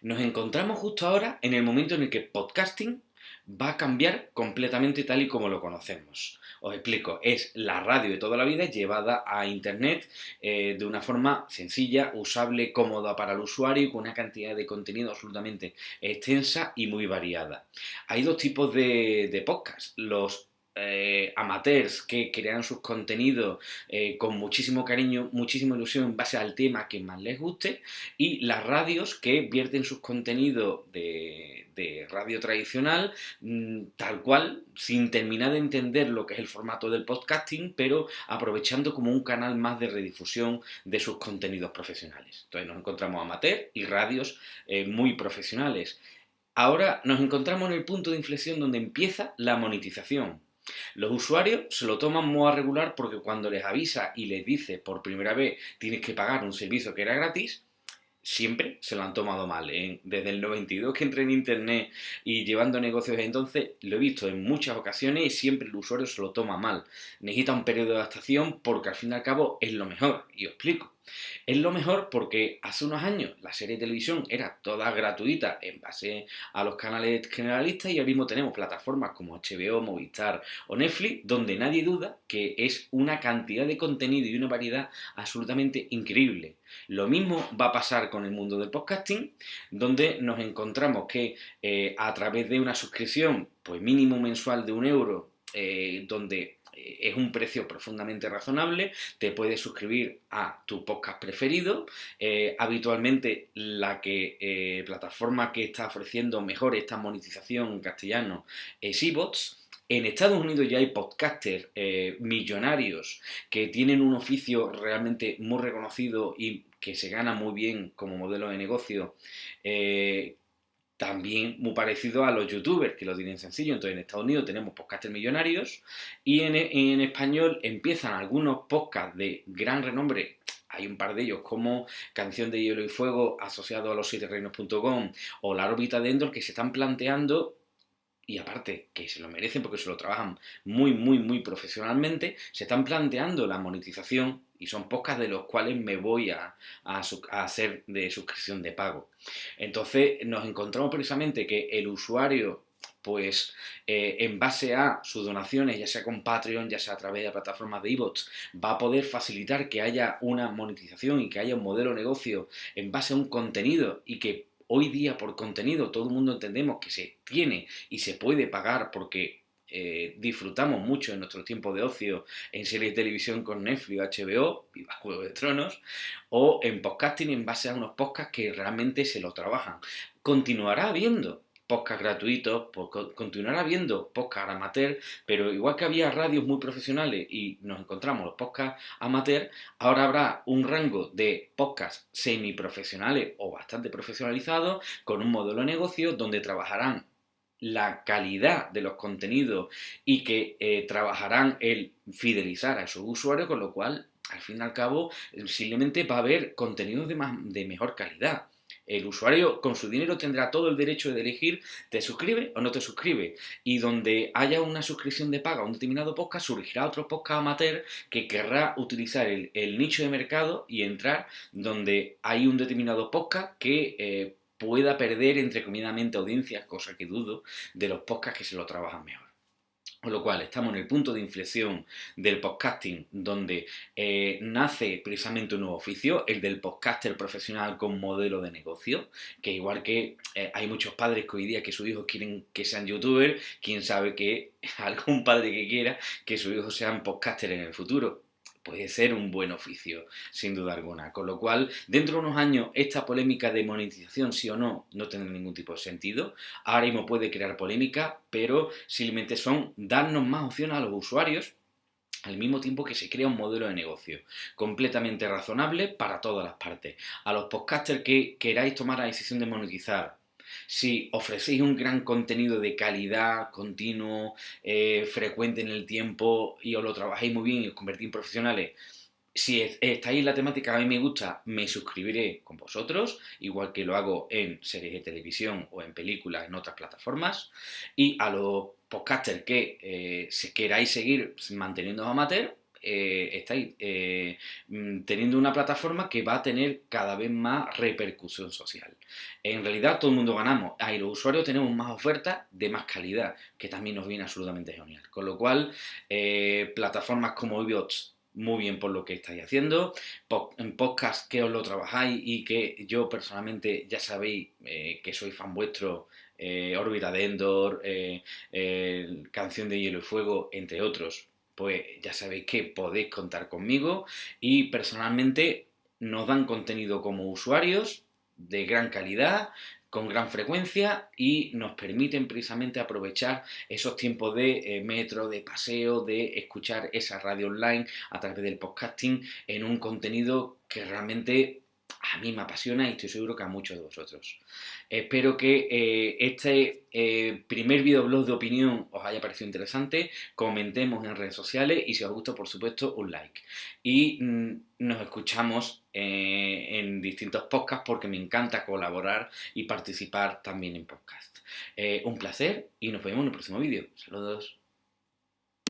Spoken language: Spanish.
Nos encontramos justo ahora en el momento en el que podcasting va a cambiar completamente tal y como lo conocemos. Os explico, es la radio de toda la vida llevada a Internet eh, de una forma sencilla, usable, cómoda para el usuario y con una cantidad de contenido absolutamente extensa y muy variada. Hay dos tipos de, de podcasts, los eh, amateurs que crean sus contenidos eh, con muchísimo cariño, muchísima ilusión en base al tema que más les guste, y las radios que vierten sus contenidos de, radio tradicional mm, tal cual, sin terminar de entender lo que es el formato del podcasting, pero aprovechando como un canal más de redifusión de sus contenidos profesionales. Entonces nos encontramos amateurs y radios eh, muy profesionales. Ahora nos encontramos en el punto de inflexión donde empieza la monetización. Los usuarios se lo toman muy a regular porque cuando les avisa y les dice por primera vez tienes que pagar un servicio que era gratis, siempre se lo han tomado mal. Desde el 92 que entré en Internet y llevando negocios entonces, lo he visto en muchas ocasiones y siempre el usuario se lo toma mal. Necesita un periodo de adaptación porque al fin y al cabo es lo mejor. Y os explico. Es lo mejor porque hace unos años la serie de televisión era toda gratuita en base a los canales generalistas y ahora mismo tenemos plataformas como HBO, Movistar o Netflix donde nadie duda que es una cantidad de contenido y una variedad absolutamente increíble. Lo mismo va a pasar con el mundo del podcasting, donde nos encontramos que eh, a través de una suscripción pues mínimo mensual de un euro, eh, donde es un precio profundamente razonable, te puedes suscribir a tu podcast preferido, eh, habitualmente la que, eh, plataforma que está ofreciendo mejor esta monetización en castellano es eBots, en Estados Unidos ya hay podcasters eh, millonarios que tienen un oficio realmente muy reconocido y que se gana muy bien como modelo de negocio, también muy parecido a los youtubers, que lo tienen sencillo. Entonces en Estados Unidos tenemos podcasters millonarios y en, español empiezan algunos podcasts de gran renombre hay un par de ellos como Canción de Hielo y Fuego asociado a los siete reinos.com o La órbita de Endor que se están planteando y aparte que se lo merecen porque se lo trabajan muy, muy, muy profesionalmente, se están planteando la monetización y son pocas de los cuales me voy a, hacer de suscripción de pago. Entonces nos encontramos precisamente que el usuario pues eh, en base a sus donaciones, ya sea con Patreon, ya sea a través de plataformas de e-bots, va a poder facilitar que haya una monetización y que haya un modelo de negocio en base a un contenido y que hoy día por contenido todo el mundo entendemos que se tiene y se puede pagar porque eh, disfrutamos mucho en nuestro tiempo de ocio en series de televisión con Netflix, HBO, Viva Juego de Tronos, o en podcasting en base a unos podcasts que realmente se lo trabajan. Continuará habiendo podcast gratuitos, continuará habiendo podcast amateur, pero igual que había radios muy profesionales y nos encontramos los podcasts amateur, ahora habrá un rango de podcasts semiprofesionales o bastante profesionalizados con un modelo de negocio donde trabajarán la calidad de los contenidos y que eh, trabajarán el fidelizar a esos usuarios, con lo cual, al fin y al cabo, simplemente va a haber contenidos de, más, de mejor calidad. El usuario con su dinero tendrá todo el derecho de elegir te suscribe o no te suscribe. Y donde haya una suscripción de paga a un determinado podcast, surgirá otro podcast amateur que querrá utilizar el, nicho de mercado y entrar donde hay un determinado podcast que eh, pueda perder entrecomilladamente audiencias, cosa que dudo, de los podcasts que se lo trabajan mejor. Con lo cual, estamos en el punto de inflexión del podcasting, donde eh, nace precisamente un nuevo oficio, el del podcaster profesional con modelo de negocio, que igual que eh, hay muchos padres que hoy día que sus hijos quieren que sean youtubers, quién sabe que algún padre que quiera que sus hijos sean podcaster en el futuro puede ser un buen oficio, sin duda alguna. Con lo cual, dentro de unos años, esta polémica de monetización, sí o no, no tendrá ningún tipo de sentido. Ahora mismo puede crear polémica, pero simplemente son darnos más opciones a los usuarios al mismo tiempo que se crea un modelo de negocio completamente razonable para todas las partes. A los podcasters que queráis tomar la decisión de monetizar, si ofrecéis un gran contenido de calidad, continuo, eh, frecuente en el tiempo y os lo trabajáis muy bien y os convertís en profesionales, si estáis en la temática que a mí me gusta, me suscribiré con vosotros, igual que lo hago en series de televisión o en películas en otras plataformas. Y a los podcasters que eh, queráis seguir manteniendo amateur, eh, estáis eh, mm, teniendo una plataforma que va a tener cada vez más repercusión social. En realidad todo el mundo ganamos. Ahí los usuarios tenemos más ofertas de más calidad, que también nos viene absolutamente genial. Con lo cual, eh, plataformas como Ibots muy bien por lo que estáis haciendo. En podcast que os lo trabajáis y que yo personalmente ya sabéis que soy fan vuestro, Órbita de Endor, Canción de Hielo y Fuego, entre otros pues ya sabéis que podéis contar conmigo y personalmente nos dan contenido como usuarios de gran calidad, con gran frecuencia y nos permiten precisamente aprovechar esos tiempos de eh, metro, de paseo, de escuchar esa radio online a través del podcasting en un contenido que realmente a mí me apasiona y estoy seguro que a muchos de vosotros. Espero que eh, este eh, primer videoblog de opinión os haya parecido interesante, comentemos en redes sociales y si os gusta, por supuesto, un like. Y mm, nos escuchamos eh, en distintos podcasts porque me encanta colaborar y participar también en podcasts. un placer y nos vemos en el próximo vídeo. Saludos.